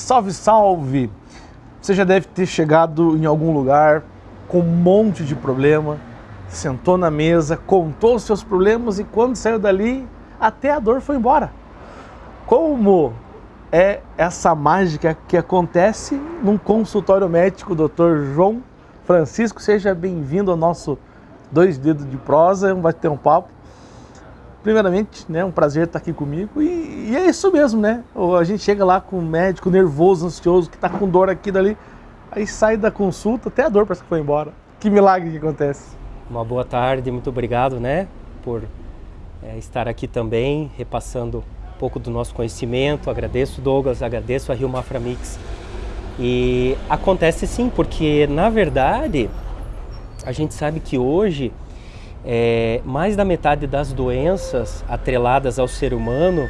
Salve, salve! Você já deve ter chegado em algum lugar com um monte de problema, sentou na mesa, contou os seus problemas e quando saiu dali, até a dor foi embora. Como é essa mágica que acontece num consultório médico, Dr. João Francisco? Seja bem-vindo ao nosso Dois Dedos de Prosa, vai ter um papo primeiramente, né, um prazer estar aqui comigo. E, e, é isso mesmo, né? A gente chega lá com um médico nervoso, ansioso, que está com dor aqui dali, aí sai da consulta, até a dor parece que foi embora. Que milagre que acontece. Uma boa tarde, muito obrigado, né, por é, estar aqui também, repassando um pouco do nosso conhecimento. Agradeço, Douglas, agradeço a Rio Mafra Mix. E acontece sim, porque na verdade a gente sabe que hoje é, mais da metade das doenças atreladas ao ser humano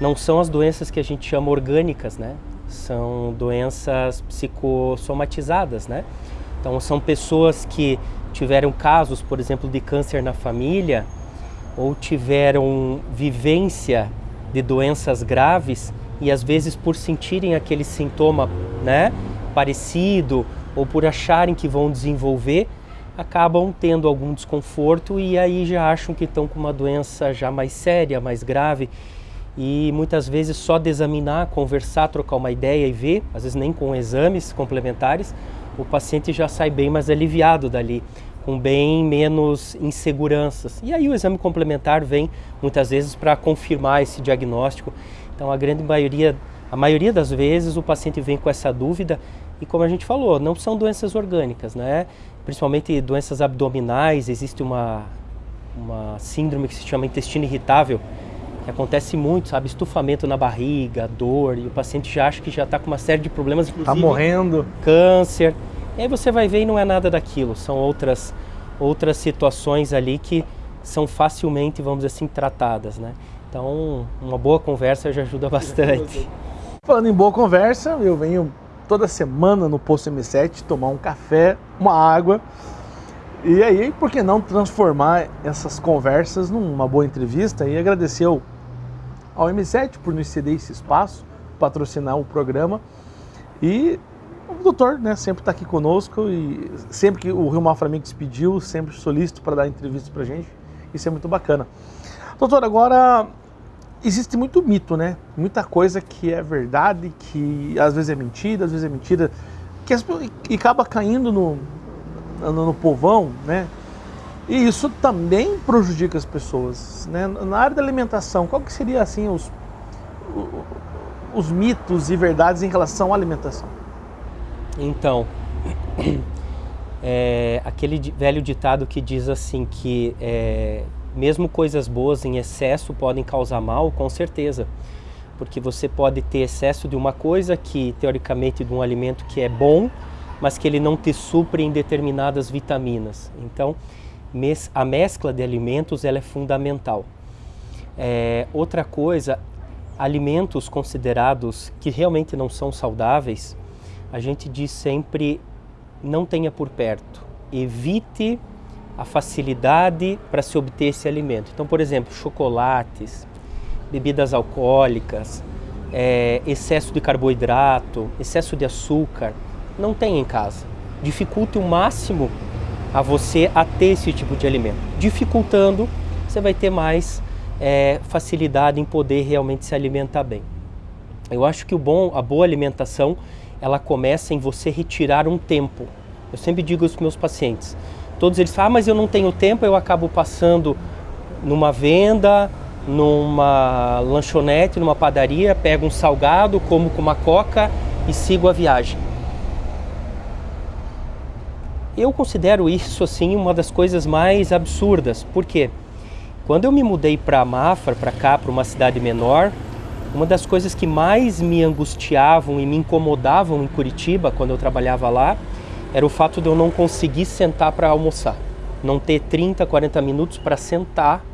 não são as doenças que a gente chama orgânicas, né? São doenças psicossomatizadas, né? Então são pessoas que tiveram casos, por exemplo, de câncer na família ou tiveram vivência de doenças graves e às vezes por sentirem aquele sintoma, né, parecido ou por acharem que vão desenvolver, acabam tendo algum desconforto e aí já acham que estão com uma doença já mais séria, mais grave. E muitas vezes só de examinar, conversar, trocar uma ideia e ver, às vezes nem com exames complementares, o paciente já sai bem mais aliviado dali, com bem menos inseguranças. E aí o exame complementar vem muitas vezes para confirmar esse diagnóstico. Então a grande maioria, a maioria das vezes o paciente vem com essa dúvida e como a gente falou, não são doenças orgânicas, né? Principalmente doenças abdominais, existe uma, uma síndrome que se chama intestino irritável, que acontece muito, sabe? Estufamento na barriga, dor, e o paciente já acha que já está com uma série de problemas, tá inclusive... Está morrendo. Câncer. E aí você vai ver e não é nada daquilo, são outras, outras situações ali que são facilmente, vamos dizer assim, tratadas, né? Então, uma boa conversa já ajuda bastante. Falando em boa conversa, eu venho toda semana no Posto M7, tomar um café, uma água. E aí, por que não transformar essas conversas numa boa entrevista? E agradecer ao, M7 por nos ceder esse espaço, patrocinar o programa. E o doutor né, sempre está aqui conosco e sempre que o Rio Mafra Mix pediu, sempre solícito para dar entrevista para gente. Isso é muito bacana. Doutor, agora existe muito mito, né? Muita coisa que é verdade, que às vezes é mentira, às vezes é mentira, que as, e acaba caindo no, no, no, povão, né? E isso também prejudica as pessoas, né? Na área da alimentação, qual que seria assim os, os mitos e verdades em relação à alimentação? Então, é, aquele velho ditado que diz assim que é, mesmo coisas boas em excesso podem causar mal, com certeza. Porque você pode ter excesso de uma coisa que, teoricamente, de um alimento que é bom, mas que ele não te supre em determinadas vitaminas. Então, a mescla de alimentos ela é fundamental. É, outra coisa, alimentos considerados que realmente não são saudáveis, a gente diz sempre não tenha por perto. Evite a facilidade para se obter esse alimento. Então, por exemplo, chocolates, bebidas alcoólicas, é, excesso de carboidrato, excesso de açúcar, não tem em casa. Dificulte o máximo a você a ter esse tipo de alimento. Dificultando, você vai ter mais é, facilidade em poder realmente se alimentar bem. Eu acho que o bom, a boa alimentação, ela começa em você retirar um tempo. Eu sempre digo para meus pacientes, Todos eles falam, ah, mas eu não tenho tempo, eu acabo passando numa venda, numa lanchonete, numa padaria, pego um salgado, como com uma coca e sigo a viagem. Eu considero isso assim uma das coisas mais absurdas, porque quando eu me mudei para Mafra, para cá, para uma cidade menor, uma das coisas que mais me angustiavam e me incomodavam em Curitiba, quando eu trabalhava lá, era o fato de eu não conseguir sentar para almoçar. Não ter 30, 40 minutos para sentar,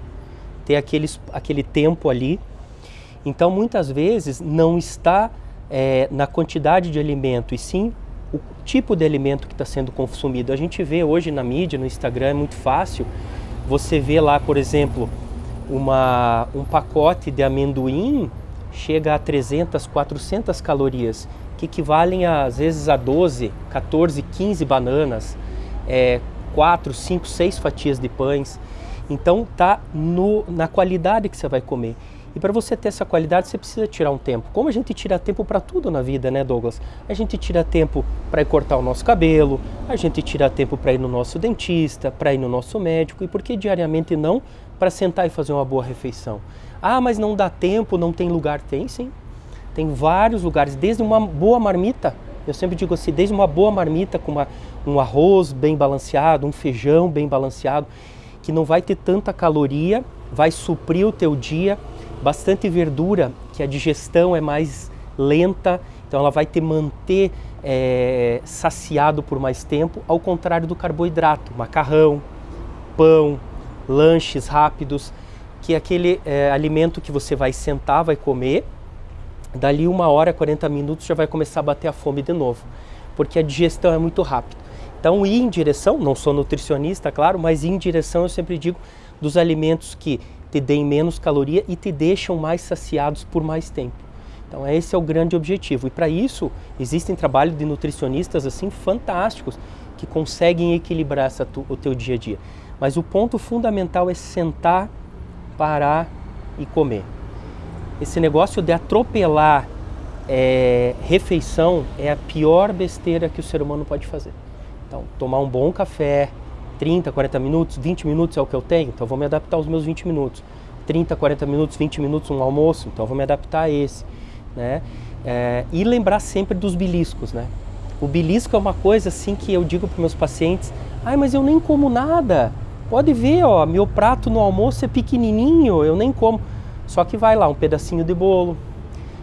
ter aqueles, aquele tempo ali. Então, muitas vezes, não está é, na quantidade de alimento, e sim o tipo de alimento que está sendo consumido. A gente vê hoje na mídia, no Instagram, é muito fácil. Você vê lá, por exemplo, uma, um pacote de amendoim chega a 300, 400 calorias, que equivalem às vezes a 12, 14, 15 bananas, é, 4, 5, 6 fatias de pães. Então tá no, na qualidade que você vai comer. E para você ter essa qualidade, você precisa tirar um tempo. Como a gente tira tempo para tudo na vida, né, Douglas? A gente tira tempo para cortar o nosso cabelo, a gente tira tempo para ir no nosso dentista, para ir no nosso médico, e por que diariamente não para sentar e fazer uma boa refeição? Ah, mas não dá tempo, não tem lugar. Tem sim. Tem vários lugares, desde uma boa marmita. Eu sempre digo assim, desde uma boa marmita com uma, um arroz bem balanceado, um feijão bem balanceado, que não vai ter tanta caloria, vai suprir o teu dia, bastante verdura, que a digestão é mais lenta, então ela vai te manter é, saciado por mais tempo, ao contrário do carboidrato, macarrão, pão, lanches rápidos, que é aquele é, alimento que você vai sentar, vai comer, dali uma hora, 40 minutos já vai começar a bater a fome de novo, porque a digestão é muito rápida. Então ir em direção, não sou nutricionista, claro, mas ir em direção eu sempre digo dos alimentos que te deem menos caloria e te deixam mais saciados por mais tempo. Então esse é o grande objetivo. E para isso existem trabalhos de nutricionistas assim fantásticos que conseguem equilibrar essa tu, o teu dia a dia. Mas o ponto fundamental é sentar, parar e comer. Esse negócio de atropelar é, refeição é a pior besteira que o ser humano pode fazer. Então, tomar um bom café, 30, 40 minutos, 20 minutos é o que eu tenho, então vou me adaptar aos meus 20 minutos. 30, 40 minutos, 20 minutos um almoço, então vou me adaptar a esse. Né? É, e lembrar sempre dos beliscos, né? O belisco é uma coisa assim que eu digo para meus pacientes, ai, mas eu nem como nada. Pode ver, ó, meu prato no almoço é pequenininho, eu nem como. Só que vai lá um pedacinho de bolo,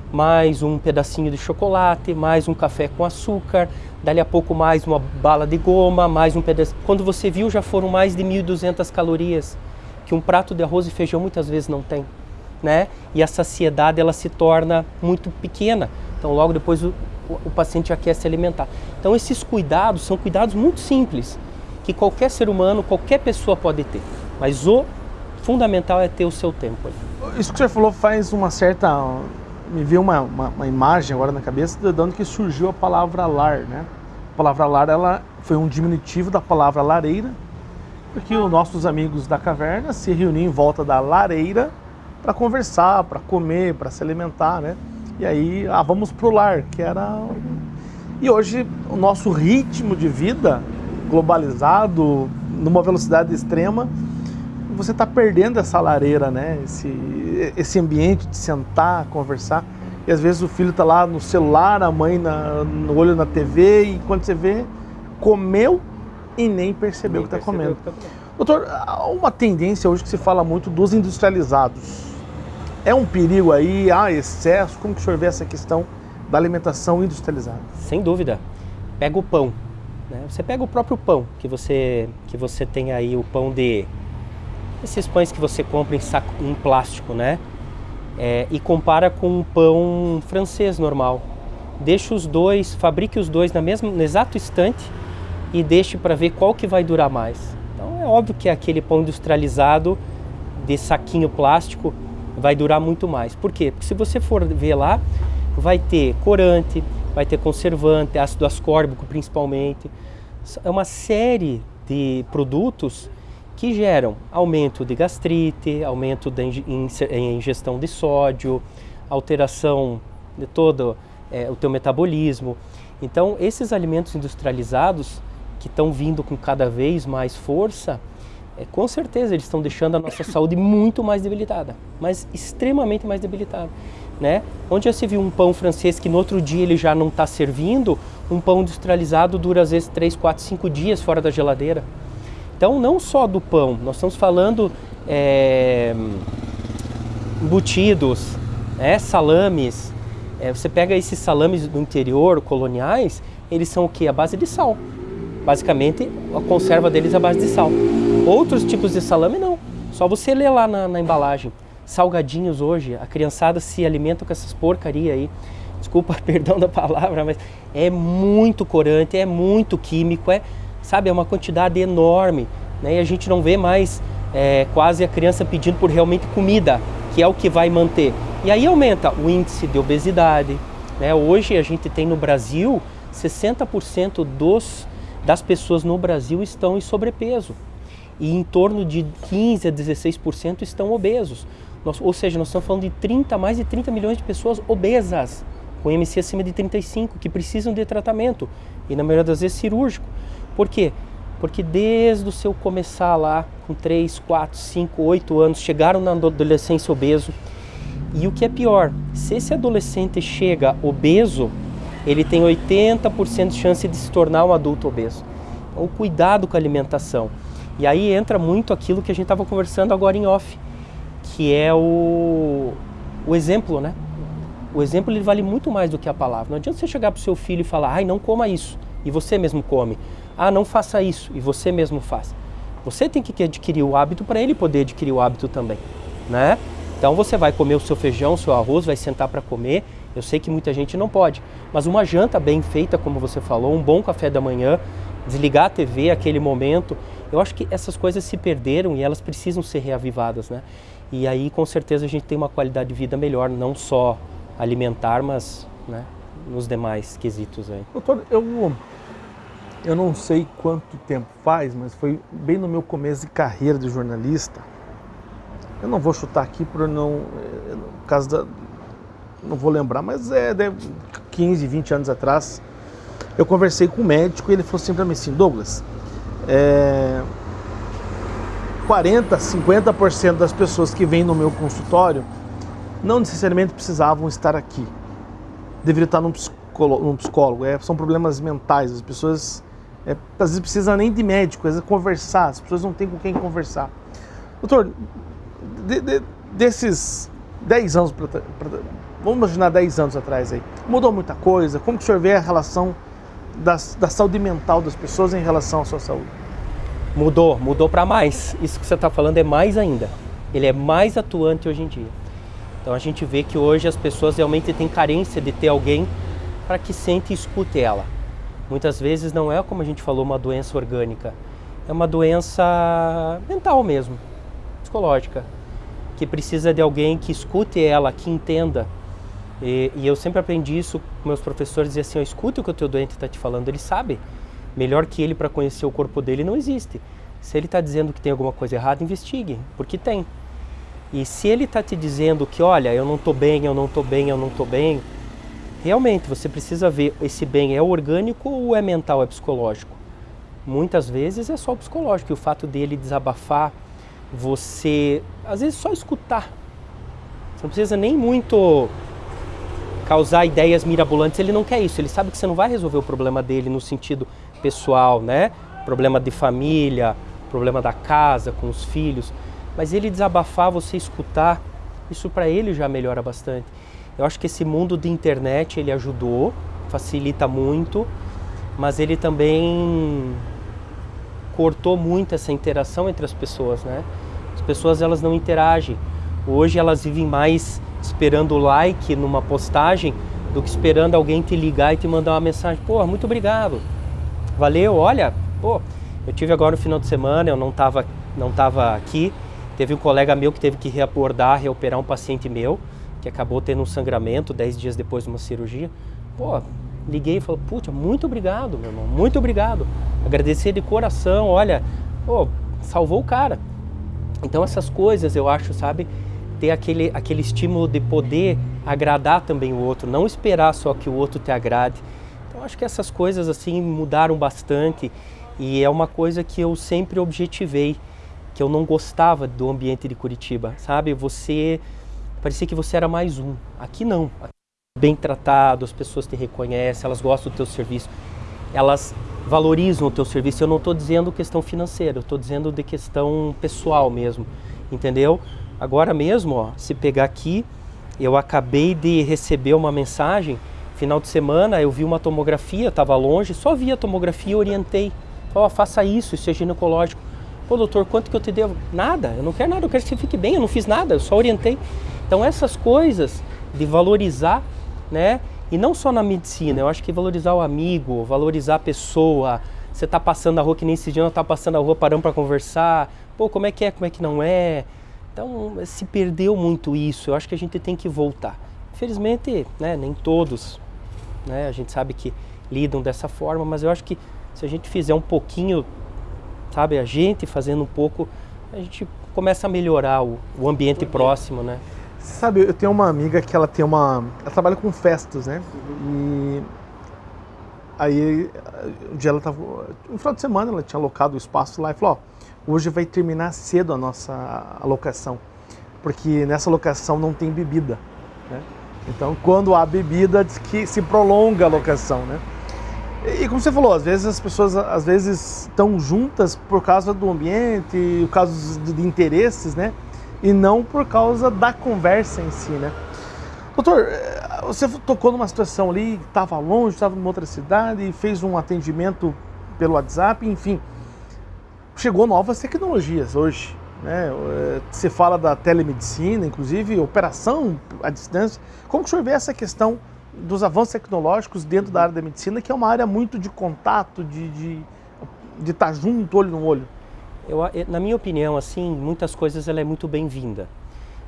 mais um pedacinho de chocolate, mais um café com açúcar, dali a pouco mais uma bala de goma, mais um pedaço. Quando você viu, já foram mais de 1.200 calorias, que um prato de arroz e feijão muitas vezes não tem, né? E a saciedade ela se torna muito pequena. Então logo depois o, o paciente já quer se alimentar. Então esses cuidados são cuidados muito simples, que qualquer ser humano, qualquer pessoa pode ter. Mas o fundamental é ter o seu tempo. Isso que você falou faz uma certa me veio uma, uma, uma, imagem agora na cabeça de onde que surgiu a palavra lar, né? A palavra lar ela foi um diminutivo da palavra lareira, porque os nossos amigos da caverna se reuniam em volta da lareira para conversar, para comer, para se alimentar, né? E aí, ah, vamos pro lar, que era e hoje o nosso ritmo de vida globalizado, numa velocidade extrema, você está perdendo essa lareira, né? Esse, esse ambiente de sentar, conversar. E às vezes o filho está lá no celular, a mãe na, no olho na TV, e quando você vê, comeu e nem percebeu o que está comendo. Tá comendo. Doutor, há uma tendência hoje que se fala muito dos industrializados. É um perigo aí, há excesso? Como que o senhor vê essa questão da alimentação industrializada? Sem dúvida. Pega o pão. Né? Você pega o próprio pão, que você, que você tem aí, o pão de esses pães que você compra em, saco, em plástico, né? É, e compara com um pão francês normal. Deixe os dois, fabrique os dois na mesma, no exato instante e deixe para ver qual que vai durar mais. Então é óbvio que aquele pão industrializado de saquinho plástico vai durar muito mais. Por quê? Porque se você for ver lá, vai ter corante, vai ter conservante, ácido ascórbico principalmente. É uma série de produtos que geram aumento de gastrite, aumento da ingestão de sódio, alteração de todo é, o teu metabolismo. Então, esses alimentos industrializados que estão vindo com cada vez mais força, é, com certeza eles estão deixando a nossa saúde muito mais debilitada, mas extremamente mais debilitada. Né? Onde já se viu um pão francês que no outro dia ele já não está servindo, um pão industrializado dura às vezes 3, 4, 5 dias fora da geladeira. Então, não só do pão, nós estamos falando é, embutidos, é, salames. É, você pega esses salames do interior, coloniais, eles são o que? A base de sal. Basicamente, a conserva deles é a base de sal. Outros tipos de salame não. Só você ler lá na, na embalagem. Salgadinhos hoje, a criançada se alimenta com essas porcaria aí. Desculpa, perdão da palavra, mas é muito corante, é muito químico, é sabe? É uma quantidade enorme, né? E a gente não vê mais é, quase a criança pedindo por realmente comida, que é o que vai manter. E aí aumenta o índice de obesidade. Né? Hoje a gente tem no Brasil 60% dos, das pessoas no Brasil estão em sobrepeso e em torno de 15 a 16% estão obesos. Nós, ou seja, nós estamos falando de 30, mais de 30 milhões de pessoas obesas, com MC acima de 35, que precisam de tratamento, e na maioria das vezes cirúrgico. Por quê? Porque desde o seu começar lá, com 3, 4, 5, 8 anos, chegaram na adolescência obeso. E o que é pior, se esse adolescente chega obeso, ele tem 80% de chance de se tornar um adulto obeso. Então, o cuidado com a alimentação. E aí entra muito aquilo que a gente estava conversando agora em off, que é o, o exemplo, né? O exemplo ele vale muito mais do que a palavra. Não adianta você chegar para o seu filho e falar, ai, não coma isso, e você mesmo come. Ah, não faça isso, e você mesmo faz. Você tem que adquirir o hábito para ele poder adquirir o hábito também, né? Então você vai comer o seu feijão, o seu arroz, vai sentar para comer. Eu sei que muita gente não pode, mas uma janta bem feita, como você falou, um bom café da manhã, desligar a TV aquele momento. Eu acho que essas coisas se perderam e elas precisam ser reavivadas, né? E aí com certeza a gente tem uma qualidade de vida melhor, não só alimentar, mas né, nos demais quesitos aí. Doutor, eu, eu não sei quanto tempo faz, mas foi bem no meu começo de carreira de jornalista. Eu não vou chutar aqui por não, eh, no caso da, não vou lembrar, mas é de 15, 20 anos atrás, eu conversei com um médico e ele falou assim para mim assim, Douglas, é, 40, 50% das pessoas que vêm no meu consultório não necessariamente precisavam estar aqui. Deveria estar num psicólogo, num psicólogo. É, são problemas mentais. As pessoas é, às vezes precisam nem de médico, às vezes conversar. As pessoas não têm com quem conversar. Doutor, de, de, desses 10 anos, pra, pra, vamos imaginar 10 anos atrás aí, mudou muita coisa? Como que o senhor vê a relação da saúde mental das pessoas em relação à sua saúde? Mudou, mudou para mais. Isso que você está falando é mais ainda. Ele é mais atuante hoje em dia. Então a gente vê que hoje as pessoas realmente têm carência de ter alguém para que sente e escute ela. Muitas vezes não é como a gente falou uma doença orgânica, é uma doença mental mesmo, psicológica, que precisa de alguém que escute ela, que entenda. E, e eu sempre aprendi isso com meus professores, dizer assim, escute o que o teu doente está te falando, ele sabe. Melhor que ele para conhecer o corpo dele não existe. Se ele está dizendo que tem alguma coisa errada, investigue, porque tem. E se ele está te dizendo que, olha, eu não estou bem, eu não estou bem, eu não estou bem, realmente você precisa ver esse bem é orgânico ou é mental, é psicológico. Muitas vezes é só o psicológico, e o fato dele desabafar, você, às vezes, só escutar. Você não precisa nem muito causar ideias mirabolantes, ele não quer isso, ele sabe que você não vai resolver o problema dele no sentido pessoal, né? Problema de família, problema da casa, com os filhos mas ele desabafar, você escutar, isso para ele já melhora bastante. Eu acho que esse mundo de internet ele ajudou, facilita muito, mas ele também cortou muito essa interação entre as pessoas, né? As pessoas elas não interagem. Hoje elas vivem mais esperando o like numa postagem do que esperando alguém te ligar e te mandar uma mensagem. Pô, muito obrigado. Valeu, olha, pô, eu tive agora no final de semana, eu não estava não tava aqui, Teve um colega meu que teve que reabordar, reoperar um paciente meu, que acabou tendo um sangramento 10 dias depois de uma cirurgia. Pô, liguei e falei, puta, muito obrigado, meu irmão, muito obrigado. Agradecer de coração, olha, pô, salvou o cara. Então essas coisas eu acho, sabe, ter aquele, aquele estímulo de poder agradar também o outro, não esperar só que o outro te agrade. Então acho que essas coisas assim mudaram bastante e é uma coisa que eu sempre objetivei que eu não gostava do ambiente de Curitiba, sabe? Você parecia que você era mais um. Aqui não. Bem tratado, as pessoas te reconhecem, elas gostam do teu serviço, elas valorizam o teu serviço. Eu não estou dizendo questão financeira, eu estou dizendo de questão pessoal mesmo, entendeu? Agora mesmo, ó, se pegar aqui, eu acabei de receber uma mensagem. Final de semana eu vi uma tomografia, estava longe, só vi a tomografia e orientei. Oh, faça isso, isso é ginecológico. Pô, doutor, quanto que eu te devo? Nada, eu não quero nada, eu quero que você fique bem, eu não fiz nada, eu só orientei. Então essas coisas de valorizar, né? E não só na medicina, eu acho que valorizar o amigo, valorizar a pessoa. Você está passando a rua, que nem esse dia eu estava passando a rua, parando para conversar. Pô, como é que é, como é que não é? Então se perdeu muito isso. Eu acho que a gente tem que voltar. Infelizmente, né, nem todos, né, a gente sabe que lidam dessa forma, mas eu acho que se a gente fizer um pouquinho, sabe, a gente fazendo um pouco, a gente começa a melhorar o, o ambiente próximo, né? Sabe, eu tenho uma amiga que ela tem uma, ela trabalha com festas, né? Uhum. E aí um dia ela tava, no final de semana ela tinha alocado o espaço lá e falou, ó, hoje vai terminar cedo a nossa alocação, porque nessa alocação não tem bebida, né? Então, quando há bebida, diz que se prolonga a locação, né? E como você falou, às vezes as pessoas às vezes estão juntas por causa do ambiente, por causa de interesses, né? E não por causa da conversa em si, né? Doutor, eh, você tocou numa situação ali, estava longe, estava numa outra cidade e fez um atendimento pelo WhatsApp, enfim. Chegou novas tecnologias hoje, né? Eh, você fala da telemedicina, inclusive operação à distância. Como que o senhor vê essa questão dos avanços tecnológicos dentro da área da medicina, que é uma área muito de contato, de, de, de estar junto, olho no olho? Eu, na minha opinião, assim, muitas coisas ela é muito bem-vinda,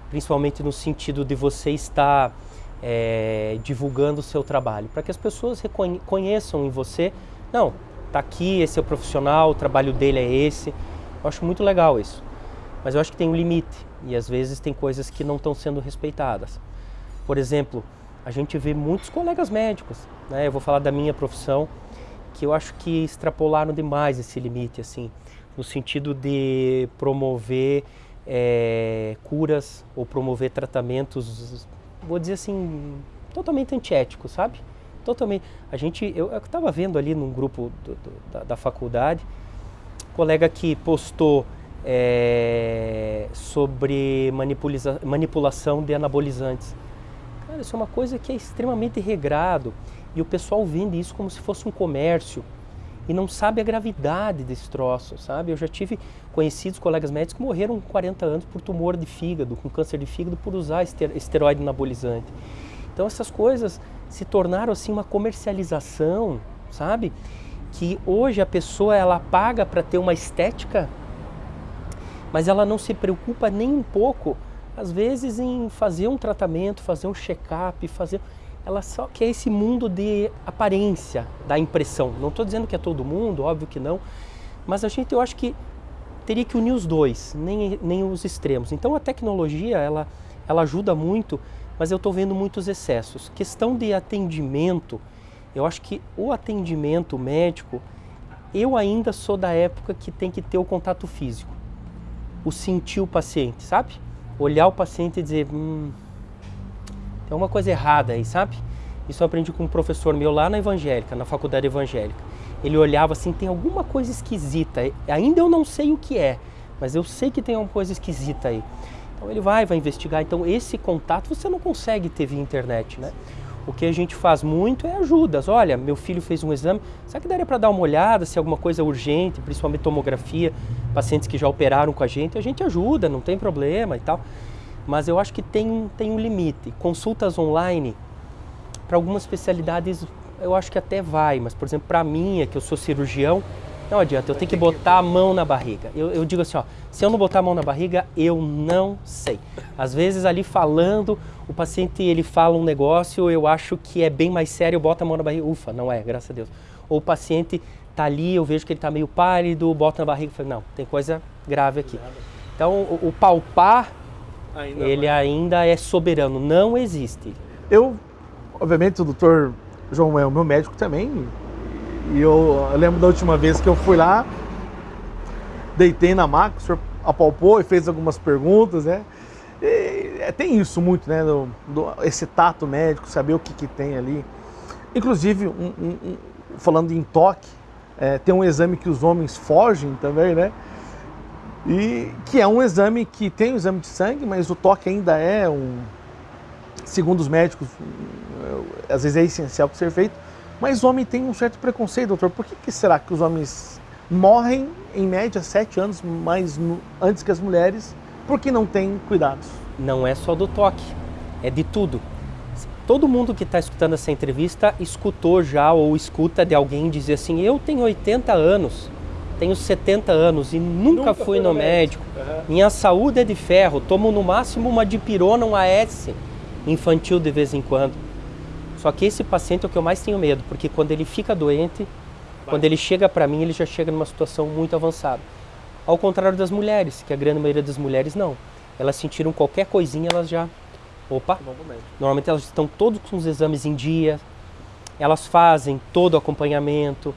principalmente no sentido de você estar é, divulgando o seu trabalho, para que as pessoas reconheçam em você, não, tá aqui, esse é o profissional, o trabalho dele é esse. Eu acho muito legal isso. Mas eu acho que tem um limite e às vezes tem coisas que não estão sendo respeitadas. Por exemplo, a gente vê muitos colegas médicos, né? Eu vou falar da minha profissão, que eu acho que extrapolaram demais esse limite, assim, no sentido de promover é, curas ou promover tratamentos, vou dizer assim, totalmente antiéticos, sabe? Totalmente. A gente, eu estava vendo ali num grupo do, do, da, da faculdade, colega que postou é, sobre manipulação de anabolizantes. Cara, isso é uma coisa que é extremamente regrado e o pessoal vende isso como se fosse um comércio e não sabe a gravidade desse troço, sabe? Eu já tive conhecidos colegas médicos que morreram com 40 anos por tumor de fígado, com câncer de fígado, por usar esteroide anabolizante. Então essas coisas se tornaram assim uma comercialização, sabe? Que hoje a pessoa ela paga para ter uma estética mas ela não se preocupa nem um pouco, às vezes, em fazer um tratamento, fazer um check-up, fazer. Ela só quer esse mundo de aparência, da impressão. Não estou dizendo que é todo mundo, óbvio que não, mas a gente, eu acho que teria que unir os dois, nem, nem os extremos. Então a tecnologia, ela, ela ajuda muito, mas eu estou vendo muitos excessos. Questão de atendimento, eu acho que o atendimento médico, eu ainda sou da época que tem que ter o contato físico o sentir o paciente, sabe? Olhar o paciente e dizer, hum, tem uma coisa errada aí, sabe? Isso eu aprendi com um professor meu lá na evangélica, na faculdade evangélica. Ele olhava assim, tem alguma coisa esquisita. Ainda eu não sei o que é, mas eu sei que tem uma coisa esquisita aí. Então ele vai, vai investigar. Então esse contato você não consegue ter via internet, né? O que a gente faz muito é ajudas. Olha, meu filho fez um exame, será que daria para dar uma olhada se alguma coisa urgente, principalmente tomografia, pacientes que já operaram com a gente, a gente ajuda, não tem problema e tal. Mas eu acho que tem, tem um limite. Consultas online, para algumas especialidades, eu acho que até vai, mas por exemplo, para mim, é que eu sou cirurgião, não adianta, eu tenho que botar a mão na barriga. Eu, eu, digo assim, ó, se eu não botar a mão na barriga, eu não sei. Às vezes ali falando, o paciente ele fala um negócio, eu acho que é bem mais sério, eu boto a mão na barriga, ufa, não é, graças a Deus. Ou o paciente tá ali, eu vejo que ele está meio pálido, boto na barriga e falo, não, tem coisa grave aqui. Então o, o palpar, ainda ele ainda é soberano, não existe. Eu, obviamente, o doutor João é o meu médico também, e eu, eu, lembro da última vez que eu fui lá, deitei na maca, o senhor apalpou e fez algumas perguntas, né? E, é, tem isso muito, né? Do, do, esse tato médico, saber o que, que tem ali. Inclusive, um, um, um, falando em toque, é, tem um exame que os homens fogem também, né? E que é um exame que tem o exame de sangue, mas o toque ainda é um, segundo os médicos, às vezes é essencial para ser feito mas o homem tem um certo preconceito, doutor. Por que, que será que os homens morrem, em média, sete anos mais no, antes que as mulheres, porque não têm cuidados? Não é só do toque, é de tudo. Todo mundo que está escutando essa entrevista escutou já ou escuta de alguém dizer assim: Eu tenho 80 anos tenho 70 anos e nunca, nunca fui no médico. médico. Uhum. Minha saúde é de ferro, tomo no máximo uma dipirona, um AS infantil de vez em quando. Só que esse paciente é o que eu mais tenho medo, porque quando ele fica doente, Vai. quando ele chega para mim, ele já chega numa situação muito avançada. Ao contrário das mulheres, que a grande maioria das mulheres não. Elas sentiram qualquer coisinha, elas já... Opa! Normalmente elas estão todos com os exames em dia, elas fazem todo o acompanhamento,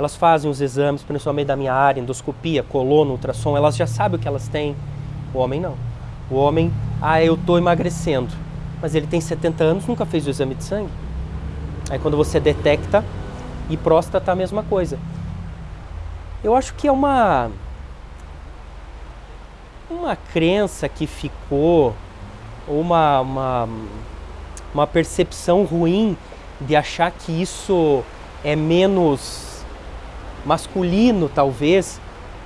elas fazem os exames, principalmente da minha área, endoscopia, colono, ultrassom, elas já sabem o que elas têm. O homem não. O homem, ah, eu estou emagrecendo, mas ele tem 70 anos, nunca fez o exame de sangue. Aí quando você detecta, e próstata a mesma coisa. Eu acho que é uma uma crença que ficou, ou uma, uma, uma percepção ruim de achar que isso é menos masculino, talvez,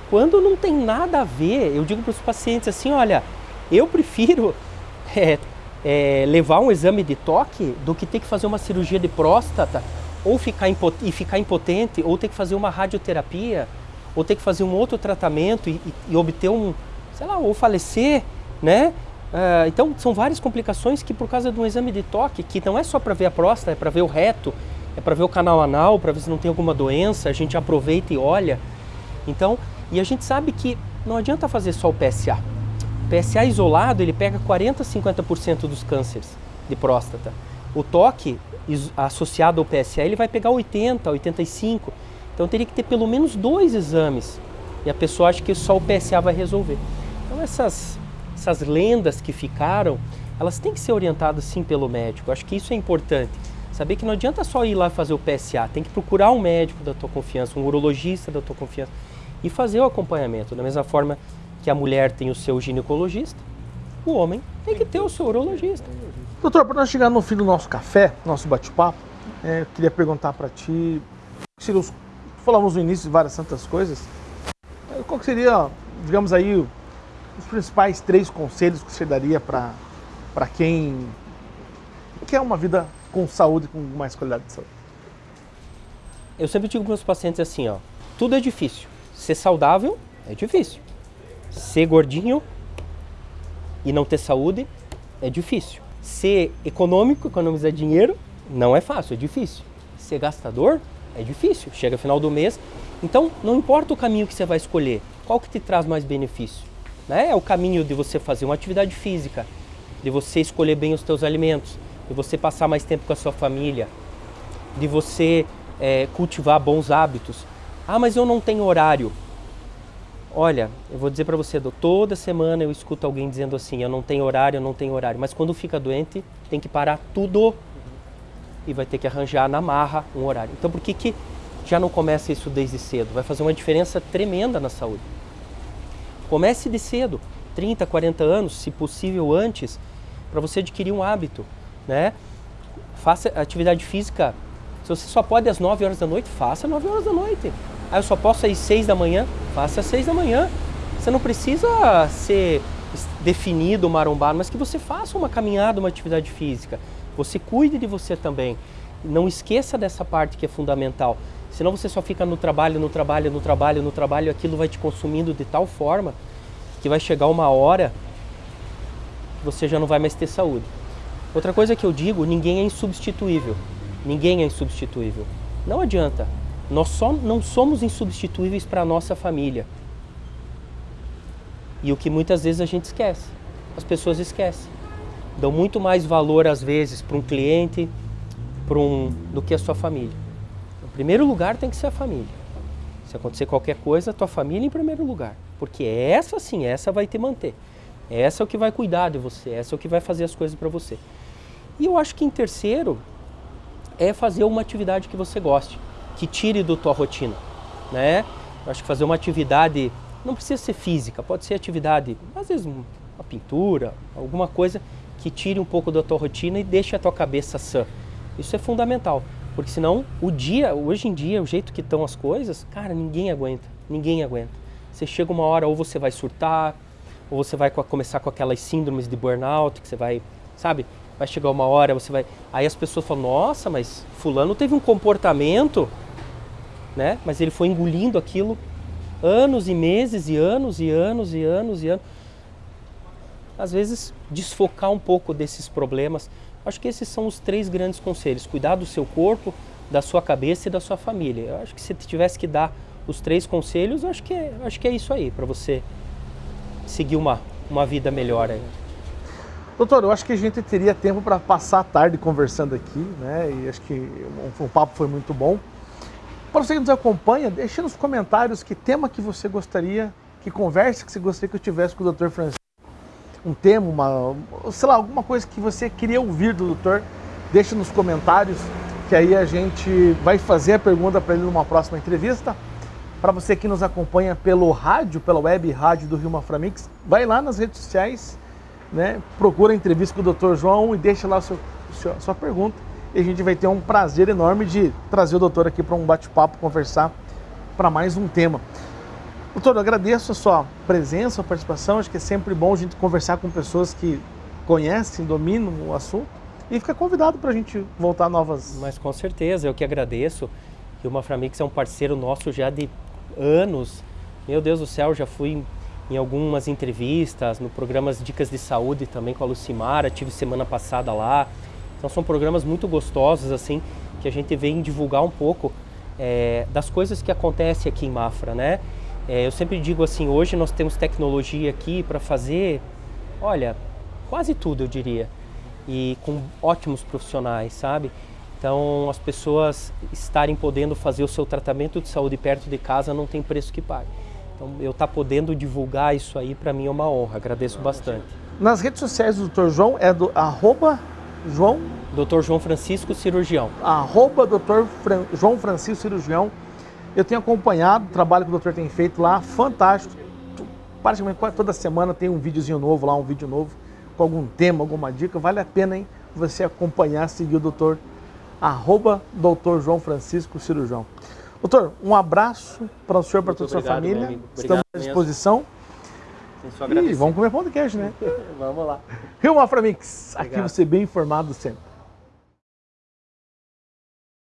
quando não tem nada a ver. Eu digo para os pacientes assim, olha, eu prefiro é, é, levar um exame de toque do que ter que fazer uma cirurgia de próstata ou ficar e ficar impotente, ou ter que fazer uma radioterapia, ou ter que fazer um outro tratamento e, e, e obter um, sei lá, ou falecer, né? Uh, então, são várias complicações que por causa de um exame de toque, que não é só para ver a próstata, é para ver o reto, é para ver o canal anal, para ver se não tem alguma doença, a gente aproveita e olha. Então, e a gente sabe que não adianta fazer só o PSA. O PSA isolado, ele pega 40, 50% dos cânceres de próstata. O toque associado ao PSA, ele vai pegar 80, 85. Então teria que ter pelo menos dois exames. E a pessoa acha que só o PSA vai resolver. Então essas, essas lendas que ficaram, elas têm que ser orientadas sim pelo médico. Acho que isso é importante. Saber que não adianta só ir lá fazer o PSA, tem que procurar um médico da tua confiança, um urologista da tua confiança e fazer o acompanhamento. Da mesma forma que a mulher tem o seu ginecologista, o homem tem que ter o seu urologista. Doutor, para nós chegar no fim do nosso café, nosso bate-papo, é, eu queria perguntar para ti, falamos no início de várias santas coisas, é, qual seria, digamos aí, os principais três conselhos que você daria para quem quer uma vida com saúde, com mais qualidade de saúde? Eu sempre digo para os pacientes assim, ó, tudo é difícil. Ser saudável é difícil. Ser gordinho e não ter saúde é difícil. Ser econômico, economizar dinheiro, não é fácil, é difícil. Ser gastador é difícil. Chega final do mês, então não importa o caminho que você vai escolher, qual que te traz mais benefício? Né? É o caminho de você fazer uma atividade física, de você escolher bem os teus alimentos, de você passar mais tempo com a sua família, de você é, cultivar bons hábitos. Ah, mas eu não tenho horário. Olha, eu vou dizer para você, toda semana eu escuto alguém dizendo assim, eu não tenho horário, eu não tenho horário. Mas quando fica doente, tem que parar tudo e vai ter que arranjar na marra um horário. Então por que, que já não começa isso desde cedo? Vai fazer uma diferença tremenda na saúde. Comece de cedo, 30, 40 anos, se possível antes, para você adquirir um hábito. Né? Faça atividade física. Se você só pode às 9 horas da noite, faça às 9 horas da noite. Ah, eu só posso às 6 da manhã? Faça às 6 da manhã. Você não precisa ser definido, marombado, mas que você faça uma caminhada, uma atividade física. Você cuide de você também. Não esqueça dessa parte que é fundamental. Senão você só fica no trabalho, no trabalho, no trabalho, no trabalho, aquilo vai te consumindo de tal forma que vai chegar uma hora que você já não vai mais ter saúde. Outra coisa que eu digo, ninguém é insubstituível. Ninguém é insubstituível. Não adianta. Nós só não somos insubstituíveis para a nossa família. E o que muitas vezes a gente esquece. As pessoas esquecem. Dão muito mais valor, às vezes, para um cliente para um, do que a sua família. Em primeiro lugar tem que ser a família. Se acontecer qualquer coisa, a tua família em primeiro lugar. Porque essa sim, essa vai te manter. Essa é o que vai cuidar de você, essa é o que vai fazer as coisas para você. E eu acho que em terceiro é fazer uma atividade que você goste que tire da tua rotina, né? Eu acho que fazer uma atividade, não precisa ser física, pode ser atividade, às vezes uma pintura, alguma coisa que tire um pouco da tua rotina e deixe a tua cabeça sã. Isso é fundamental, porque senão o dia, hoje em dia, o jeito que estão as coisas, cara, ninguém aguenta, ninguém aguenta. Você chega uma hora ou você vai surtar, ou você vai começar com aquelas síndromes de burnout, que você vai, sabe, vai chegar uma hora, você vai... Aí as pessoas falam, nossa, mas fulano teve um comportamento né? Mas ele foi engolindo aquilo anos e meses e anos e anos e anos e anos. Às vezes, desfocar um pouco desses problemas. Acho que esses são os três grandes conselhos. Cuidar do seu corpo, da sua cabeça e da sua família. Eu acho que se tivesse que dar os três conselhos, acho que é, acho que é isso aí, para você seguir uma, uma vida melhor. Aí. Doutor, eu acho que a gente teria tempo para passar a tarde conversando aqui, né? E acho que o, papo foi muito bom. Para você que nos acompanha, deixe nos comentários que tema que você gostaria, que conversa que você gostaria que eu tivesse com o Dr. Francisco. Um tema, uma, sei lá, alguma coisa que você queria ouvir do doutor, deixe nos comentários, que aí a gente vai fazer a pergunta para ele numa próxima entrevista. Para você que nos acompanha pelo rádio, pela web rádio do Rio Maframix, vai lá nas redes sociais, né, procura a entrevista com o Dr. João e deixa lá a sua, a sua pergunta e a gente vai ter um prazer enorme de trazer o doutor aqui para um bate-papo, conversar para mais um tema. Doutor, eu agradeço a sua presença, a participação. Acho que é sempre bom a gente conversar com pessoas que conhecem, dominam o assunto. E fica convidado para a gente voltar novas. Mas com certeza, eu que agradeço. E o Maframix é um parceiro nosso já de anos. Meu Deus do céu, já fui em algumas entrevistas, no programas Dicas de Saúde também com a Lucimara, tive semana passada lá. Então são programas muito gostosos assim que a gente vem divulgar um pouco é, das coisas que acontecem aqui em Mafra, né? É, eu sempre digo assim, hoje nós temos tecnologia aqui para fazer, olha, quase tudo eu diria, e com ótimos profissionais, sabe? Então as pessoas estarem podendo fazer o seu tratamento de saúde perto de casa não tem preço que pague. Então eu estar tá podendo divulgar isso aí para mim é uma honra, agradeço bastante. Nas redes sociais do Dr. João é do arroba João? Dr. João Francisco Cirurgião. Arroba Dr. Fran... João Francisco Cirurgião. Eu tenho acompanhado o trabalho que o doutor tem feito lá, fantástico. Praticamente toda semana tem um videozinho novo lá, um vídeo novo, com algum tema, alguma dica. Vale a pena, hein, você acompanhar, seguir o doutor, arroba Dr. João Francisco Cirurgião. Doutor, um abraço para o senhor, para toda a sua família. Estamos à disposição. E vamos comer pão de queijo, né? vamos lá. Rio Maframix, aqui você bem informado sempre.